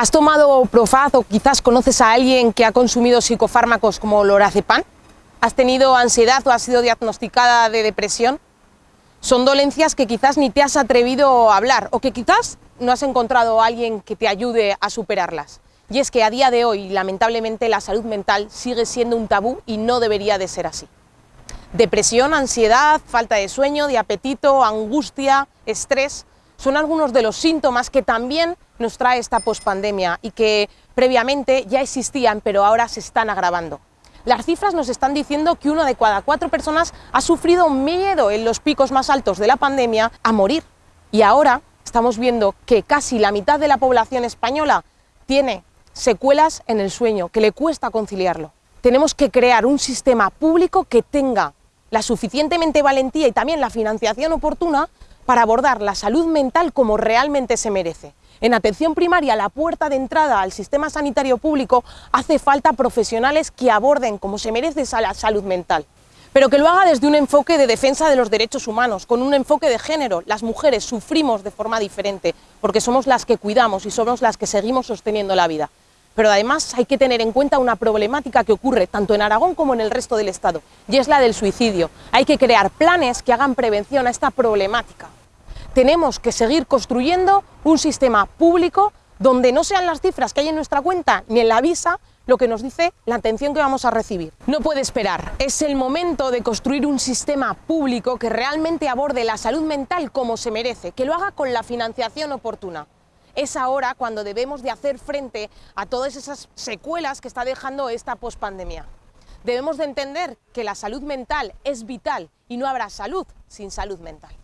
¿Has tomado Profaz o quizás conoces a alguien que ha consumido psicofármacos como lorazepam? ¿Has tenido ansiedad o has sido diagnosticada de depresión? Son dolencias que quizás ni te has atrevido a hablar o que quizás no has encontrado a alguien que te ayude a superarlas. Y es que a día de hoy, lamentablemente, la salud mental sigue siendo un tabú y no debería de ser así. Depresión, ansiedad, falta de sueño, de apetito, angustia, estrés, son algunos de los síntomas que también nos trae esta pospandemia y que previamente ya existían, pero ahora se están agravando. Las cifras nos están diciendo que una de cada cuatro personas ha sufrido miedo en los picos más altos de la pandemia a morir. Y ahora estamos viendo que casi la mitad de la población española tiene secuelas en el sueño, que le cuesta conciliarlo. Tenemos que crear un sistema público que tenga la suficientemente valentía y también la financiación oportuna para abordar la salud mental como realmente se merece. En atención primaria, la puerta de entrada al sistema sanitario público, hace falta profesionales que aborden como se merece la salud mental pero que lo haga desde un enfoque de defensa de los derechos humanos, con un enfoque de género. Las mujeres sufrimos de forma diferente, porque somos las que cuidamos y somos las que seguimos sosteniendo la vida. Pero además hay que tener en cuenta una problemática que ocurre tanto en Aragón como en el resto del Estado, y es la del suicidio. Hay que crear planes que hagan prevención a esta problemática tenemos que seguir construyendo un sistema público donde no sean las cifras que hay en nuestra cuenta ni en la visa lo que nos dice la atención que vamos a recibir. No puede esperar, es el momento de construir un sistema público que realmente aborde la salud mental como se merece, que lo haga con la financiación oportuna. Es ahora cuando debemos de hacer frente a todas esas secuelas que está dejando esta pospandemia. Debemos de entender que la salud mental es vital y no habrá salud sin salud mental.